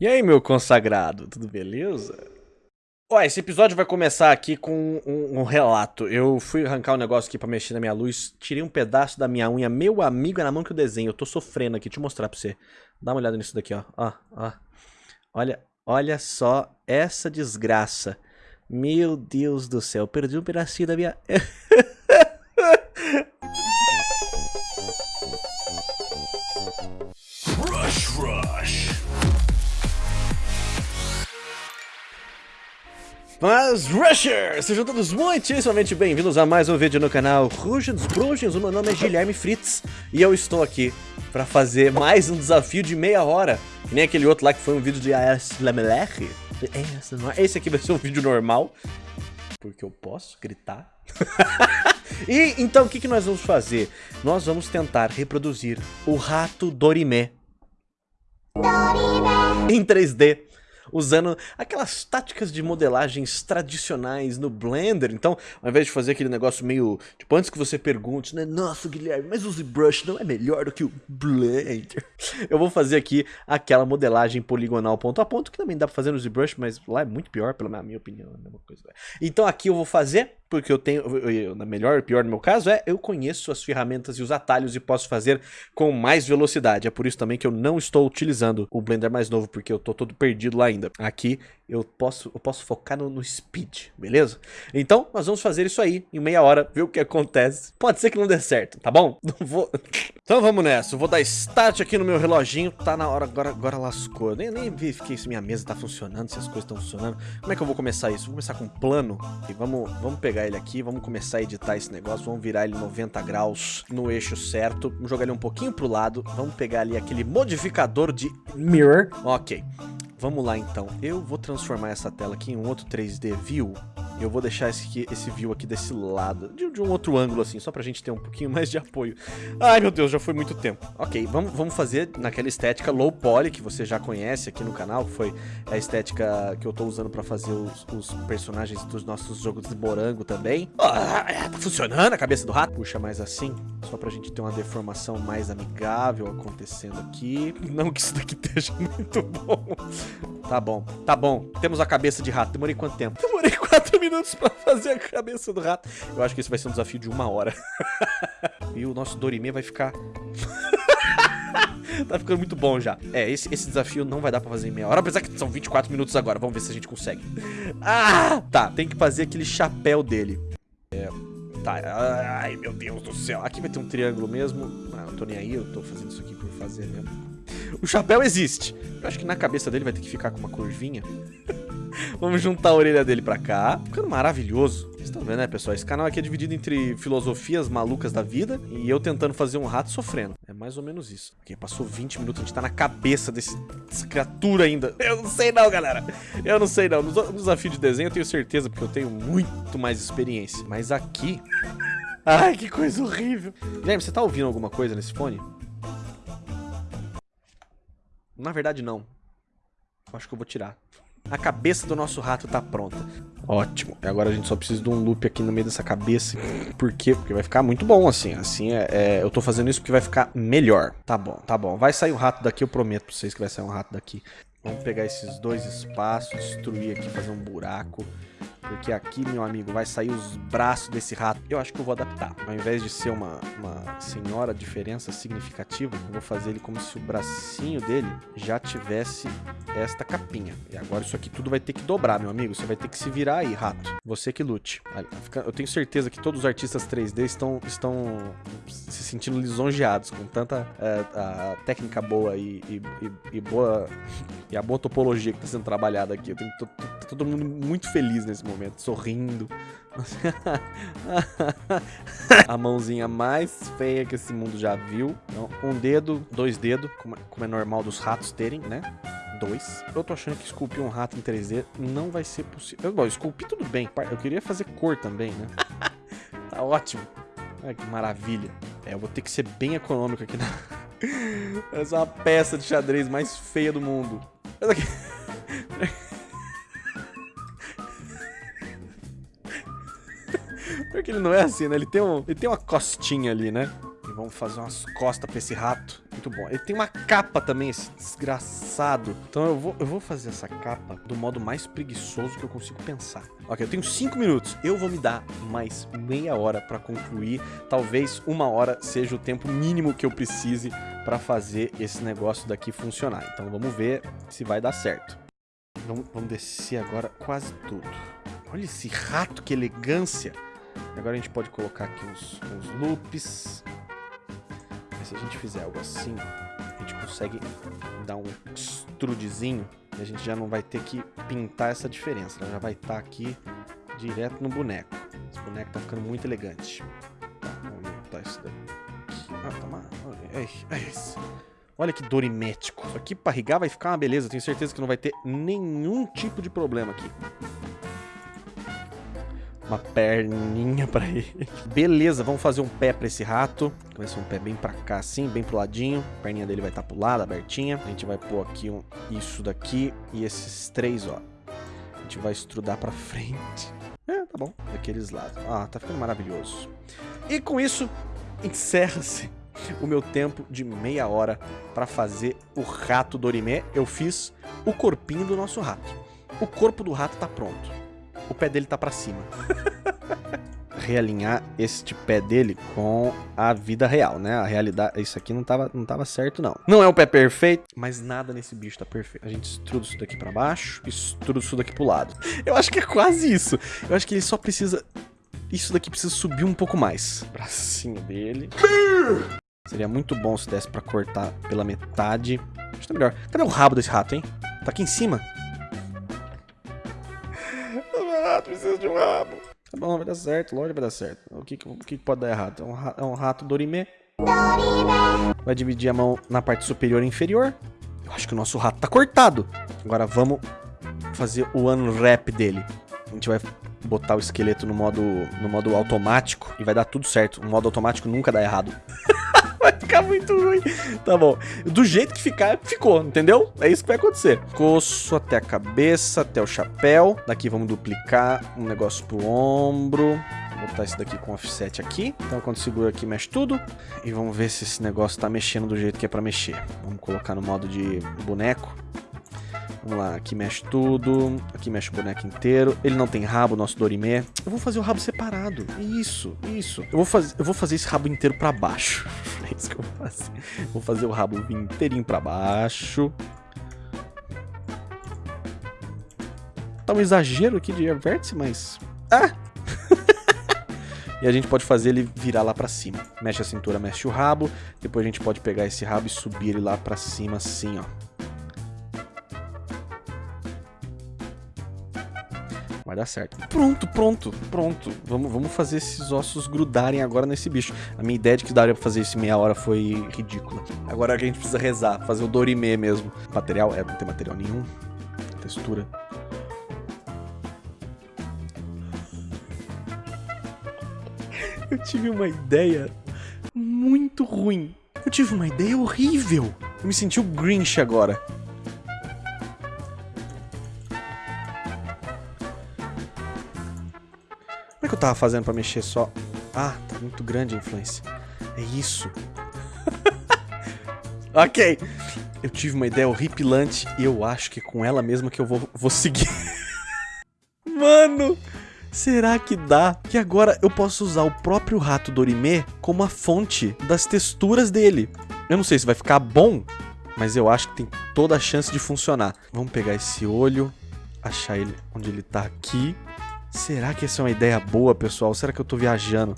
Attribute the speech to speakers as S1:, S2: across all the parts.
S1: E aí, meu consagrado, tudo beleza? Ó, esse episódio vai começar aqui com um, um, relato. Eu fui arrancar um negócio aqui pra mexer na minha luz, tirei um pedaço da minha unha. Meu amigo, é na mão que eu desenho. Eu tô sofrendo aqui, deixa eu mostrar pra você. Dá uma olhada nisso daqui, ó. Ó, ó. Olha, olha só essa desgraça. Meu Deus do céu, perdi um pedacinho da minha... Mas, Rushers, sejam todos muitíssimamente bem-vindos a mais um vídeo no canal Rugens Brugens. O meu nome é Guilherme Fritz e eu estou aqui para fazer mais um desafio de meia hora. Que nem aquele outro lá que foi um vídeo de AS Lamelech. Esse aqui vai ser um vídeo normal, porque eu posso gritar. e então o que, que nós vamos fazer? Nós vamos tentar reproduzir o rato Dorimé. Dorimé. Em 3D usando aquelas táticas de modelagens tradicionais no Blender. Então, ao invés de fazer aquele negócio meio... Tipo, antes que você pergunte, né? Nossa, Guilherme, mas o ZBrush não é melhor do que o Blender? Eu vou fazer aqui aquela modelagem poligonal ponto a ponto, que também dá pra fazer no ZBrush, mas lá é muito pior, pela minha opinião. É a mesma coisa. Então aqui eu vou fazer porque eu tenho, na melhor pior no meu caso, é eu conheço as ferramentas e os atalhos e posso fazer com mais velocidade. É por isso também que eu não estou utilizando o Blender mais novo, porque eu tô todo perdido lá ainda. Aqui eu posso, eu posso focar no, no speed, beleza? Então, nós vamos fazer isso aí em meia hora, ver o que acontece. Pode ser que não dê certo, tá bom? Não vou... Então vamos nessa, eu vou dar start aqui no meu reloginho, tá na hora, agora, agora lascou. Nem, nem verifiquei se minha mesa tá funcionando, se as coisas estão funcionando. Como é que eu vou começar isso? Vou começar com um plano e vamos, vamos pegar ele aqui, vamos começar a editar esse negócio, vamos virar ele 90 graus no eixo certo, vamos jogar ele um pouquinho pro lado, vamos pegar ali aquele modificador de mirror, ok. Vamos lá então, eu vou transformar essa tela aqui em um outro 3D View eu vou deixar esse, esse view aqui desse lado, de, de, um outro ângulo assim, só pra gente ter um pouquinho mais de apoio. Ai meu Deus, já foi muito tempo. Ok, vamos, vamos fazer naquela estética low poly que você já conhece aqui no canal, que foi a estética que eu tô usando pra fazer os, os personagens dos nossos jogos de morango também. Ah, tá funcionando a cabeça do rato? Puxa mais assim, só pra gente ter uma deformação mais amigável acontecendo aqui. Não que isso daqui esteja muito bom. Tá bom, tá bom. Temos a cabeça de rato. Demorei quanto tempo? Demorei 4 minutos pra fazer a cabeça do rato. Eu acho que esse vai ser um desafio de uma hora. e o nosso Dorime vai ficar... tá ficando muito bom já. É, esse, esse desafio não vai dar pra fazer em meia hora, apesar que são 24 minutos agora. Vamos ver se a gente consegue. Ah! Tá, tem que fazer aquele chapéu dele. É... Tá, ai meu Deus do céu. Aqui vai ter um triângulo mesmo. Ah, não tô nem aí, eu tô fazendo isso aqui por fazer mesmo. O chapéu existe. Eu acho que na cabeça dele vai ter que ficar com uma curvinha. Vamos juntar a orelha dele pra cá. Ficando maravilhoso. Vocês estão vendo, né, pessoal? Esse canal aqui é dividido entre filosofias malucas da vida e eu tentando fazer um rato sofrendo. É mais ou menos isso. Ok, passou 20 minutos, a gente tá na cabeça desse, dessa criatura ainda. Eu não sei não, galera. Eu não sei não. No, desafio de desenho eu tenho certeza, porque eu tenho muito mais experiência. Mas aqui... Ai, que coisa horrível. James, você tá ouvindo alguma coisa nesse fone? Na verdade, não. Acho que eu vou tirar. A cabeça do nosso rato tá pronta. Ótimo. E agora a gente só precisa de um loop aqui no meio dessa cabeça. Por quê? Porque vai ficar muito bom assim. Assim, é, é, eu tô fazendo isso porque vai ficar melhor. Tá bom, tá bom. Vai sair um rato daqui, eu prometo pra vocês que vai sair um rato daqui. Vamos pegar esses dois espaços, destruir aqui, fazer um buraco. Porque aqui, meu amigo, vai sair os braços desse rato. Eu acho que eu vou adaptar. Ao invés de ser uma, uma senhora diferença significativa, eu vou fazer ele como se o bracinho dele já tivesse esta capinha. E agora isso aqui tudo vai ter que dobrar, meu amigo. Você vai ter que se virar aí, rato. Você que lute. Eu tenho certeza que todos os artistas 3D estão, estão se sentindo lisonjeados com tanta é, a técnica boa e, e, e, boa e a boa topologia que está sendo trabalhada aqui. Eu tenho todo mundo muito feliz nesse momento momento, sorrindo. a mãozinha mais feia que esse mundo já viu. Então, um dedo, dois dedos, como é normal dos ratos terem, né? Dois. Eu tô achando que esculpir um rato em 3D não vai ser possível. Bom, esculpir tudo bem. Eu queria fazer cor também, né? tá ótimo. Olha que maravilha. É, eu vou ter que ser bem econômico aqui na... Essa é uma peça de xadrez mais feia do mundo. Essa aqui... Porque ele não é assim, né? Ele tem, um, ele tem uma costinha ali, né? E vamos fazer umas costas pra esse rato. Muito bom. Ele tem uma capa também, esse desgraçado. Então eu vou, eu vou fazer essa capa do modo mais preguiçoso que eu consigo pensar. Ok, eu tenho 5 minutos. Eu vou me dar mais meia hora pra concluir. Talvez uma hora seja o tempo mínimo que eu precise pra fazer esse negócio daqui funcionar. Então vamos ver se vai dar certo. Vamos, vamos descer agora quase tudo. Olha esse rato, que elegância. Agora a gente pode colocar aqui uns, uns loops. Mas se a gente fizer algo assim, a gente consegue dar um extrudezinho e a gente já não vai ter que pintar essa diferença. Ela já vai estar tá aqui direto no boneco. Esse boneco tá ficando muito elegante. Tá, vamos isso daqui. Ah, tá mal. Olha, é, é. Olha que dorimético. Isso aqui pra rigar vai ficar uma beleza. Tenho certeza que não vai ter nenhum tipo de problema aqui uma perninha pra ele. Beleza, vamos fazer um pé pra esse rato. Ser um pé bem pra cá assim, bem pro ladinho. A perninha dele vai estar tá pro lado, abertinha. A gente vai pôr aqui um, isso daqui e esses três, ó. A gente vai estrudar pra frente. É, tá bom. Daqueles lados. Ah, tá ficando maravilhoso. E com isso, encerra-se o meu tempo de meia hora para fazer o rato Dorimé. Eu fiz o corpinho do nosso rato. O corpo do rato tá pronto o pé dele tá pra cima. Realinhar este pé dele com a vida real, né? A realidade, isso aqui não tava, não tava certo, não. Não é um pé perfeito, mas nada nesse bicho tá perfeito. A gente estruda isso daqui pra baixo, estruda isso daqui pro lado. Eu acho que é quase isso. Eu acho que ele só precisa... Isso daqui precisa subir um pouco mais. Bracinho dele. Seria muito bom se desse pra cortar pela metade. Acho que tá melhor. Cadê o rabo desse rato, hein? Tá aqui em cima rato precisa de um rabo. Tá bom, vai dar certo, lógico vai dar certo. O que, o que pode dar errado? É um, rato, é um rato Dorime. Vai dividir a mão na parte superior e inferior. Eu acho que o nosso rato tá cortado. Agora vamos fazer o unwrap dele. A gente vai botar o esqueleto no modo, no modo automático e vai dar tudo certo. O modo automático nunca dá errado. vai ficar muito ruim. Tá bom. Do jeito que ficar, ficou, entendeu? É isso que vai acontecer. Coço até a cabeça, até o chapéu. Daqui vamos duplicar um negócio pro ombro. Vou botar esse daqui com offset aqui. Então quando segura aqui, mexe tudo. E vamos ver se esse negócio tá mexendo do jeito que é pra mexer. Vamos colocar no modo de boneco. Vamos lá, aqui mexe tudo, aqui mexe o boneco inteiro. Ele não tem rabo, nosso Dorimé. Eu vou fazer o rabo separado. Isso, isso. Eu vou, faz... eu vou fazer esse rabo inteiro pra baixo. É isso que eu vou fazer. Vou fazer o rabo inteirinho pra baixo. Tá um exagero aqui de vértice, mas... Ah! e a gente pode fazer ele virar lá pra cima. Mexe a cintura, mexe o rabo. Depois a gente pode pegar esse rabo e subir ele lá pra cima assim, ó. Vai dar certo. Pronto, pronto, pronto. Vamos, vamos fazer esses ossos grudarem agora nesse bicho. A minha ideia de que daria pra fazer isso em meia hora foi ridícula. Agora a gente precisa rezar, fazer o Dorime mesmo. Material? É, não tem material nenhum. Textura. Eu tive uma ideia muito ruim. Eu tive uma ideia horrível. Eu me senti o Grinch agora. Tava fazendo pra mexer só? Ah, tá muito grande a influência. É isso. ok. Eu tive uma ideia horripilante e eu acho que é com ela mesma que eu vou, vou seguir. Mano, será que dá? Que agora eu posso usar o próprio rato Dorime como a fonte das texturas dele. Eu não sei se vai ficar bom, mas eu acho que tem toda a chance de funcionar. Vamos pegar esse olho, achar ele onde ele tá aqui. Será que essa é uma ideia boa, pessoal? Será que eu tô viajando?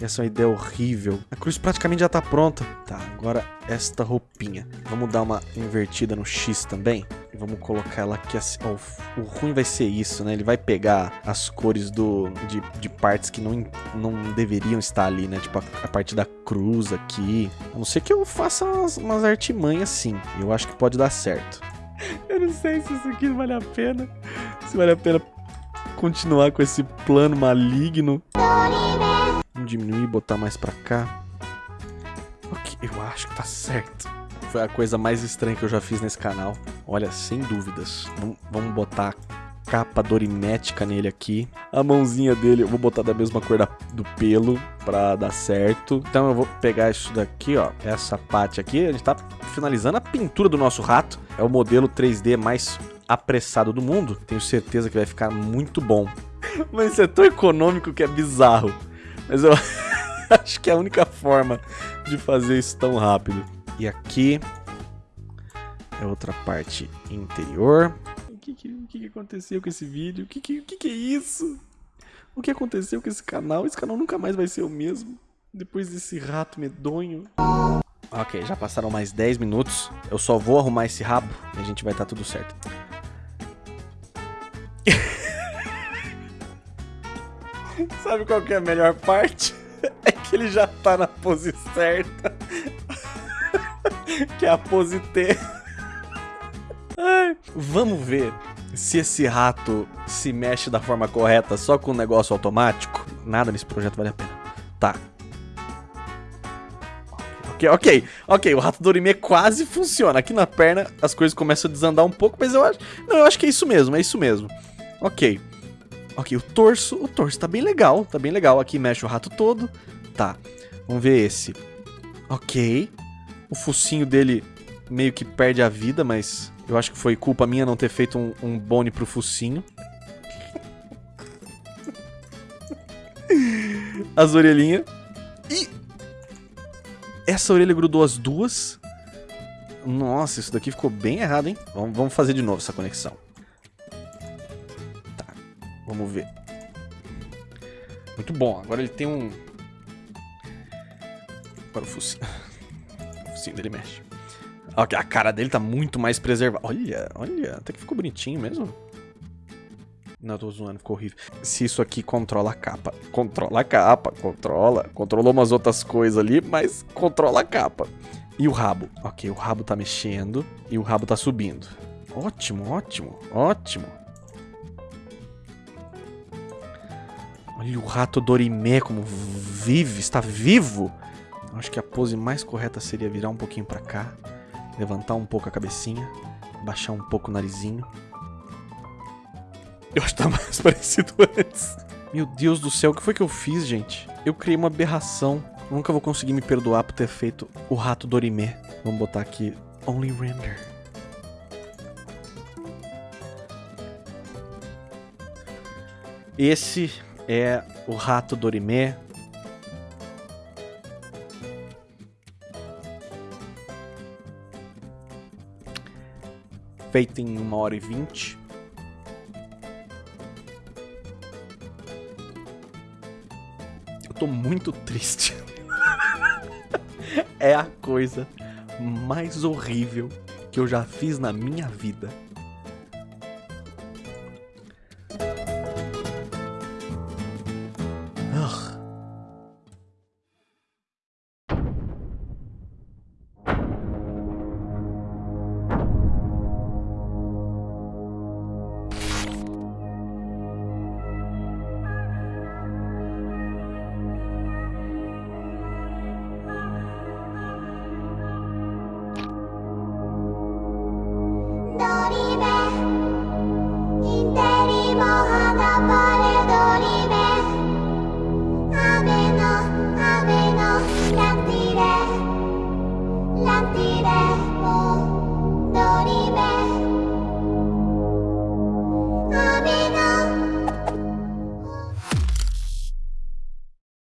S1: Essa é uma ideia horrível. A cruz praticamente já tá pronta. Tá, agora esta roupinha. Vamos dar uma invertida no X também. E vamos colocar ela aqui assim. Oh, o ruim vai ser isso, né? Ele vai pegar as cores do, de, de partes que não, não deveriam estar ali, né? Tipo a, a parte da cruz aqui. A não ser que eu faça umas, umas artimanhas assim. Eu acho que pode dar certo. Eu não sei se isso aqui vale a pena. Se vale a pena continuar com esse plano maligno. Vamos diminuir e botar mais pra cá. Ok, eu acho que tá certo. Foi a coisa mais estranha que eu já fiz nesse canal. Olha, sem dúvidas. Vamos, botar capa dorimética nele aqui. A mãozinha dele, eu vou botar da mesma cor da, do pelo pra dar certo. Então eu vou pegar isso daqui, ó. Essa parte aqui, a gente tá finalizando a pintura do nosso rato. É o modelo 3D mais apressado do mundo. Tenho certeza que vai ficar muito bom. Mas isso é tão econômico que é bizarro. Mas eu acho que é a única forma de fazer isso tão rápido. E aqui é outra parte interior. O que, que, o que aconteceu com esse vídeo? O que, que, o que é isso? O que aconteceu com esse canal? Esse canal nunca mais vai ser o mesmo. Depois desse rato medonho. Ok, já passaram mais 10 minutos. Eu só vou arrumar esse rabo e a gente vai estar tá tudo certo. Sabe qual que é a melhor parte? É que ele já tá na pose certa. que é a pose T. Ai, vamos ver se esse rato se mexe da forma correta só com o negócio automático. Nada nesse projeto vale a pena. Tá. Ok, ok, ok, o rato Dorime quase funciona. Aqui na perna as coisas começam a desandar um pouco, mas eu acho... Não, eu acho que é isso mesmo, é isso mesmo. Ok. Ok, o torso, o torso tá bem legal, tá bem legal. Aqui mexe o rato todo. Tá, vamos ver esse. Ok. O focinho dele meio que perde a vida, mas eu acho que foi culpa minha não ter feito um, um bone pro focinho. As orelhinhas. E... Essa orelha grudou as duas. Nossa, isso daqui ficou bem errado, hein? Vamos, vamos fazer de novo essa conexão. Vamos ver. Muito bom, agora ele tem um... Agora o focinho... O focinho dele mexe. A cara dele tá muito mais preservada. Olha, olha, até que ficou bonitinho mesmo. Não, tô zoando, ficou horrível. Se isso aqui controla a capa. Controla a capa, controla. Controlou umas outras coisas ali, mas controla a capa. E o rabo? Ok, o rabo tá mexendo e o rabo tá subindo. Ótimo, ótimo, ótimo. Olha o rato Dorimé como vive, está vivo. Acho que a pose mais correta seria virar um pouquinho pra cá. Levantar um pouco a cabecinha. Baixar um pouco o narizinho. Eu acho que tá mais parecido antes. Meu Deus do céu, o que foi que eu fiz, gente? Eu criei uma aberração. Nunca vou conseguir me perdoar por ter feito o rato Dorimé. Vamos botar aqui Only Render. Esse é o rato Dorimé feito em 1 hora e 20. Eu tô muito triste. é a coisa mais horrível que eu já fiz na minha vida. 妈妈。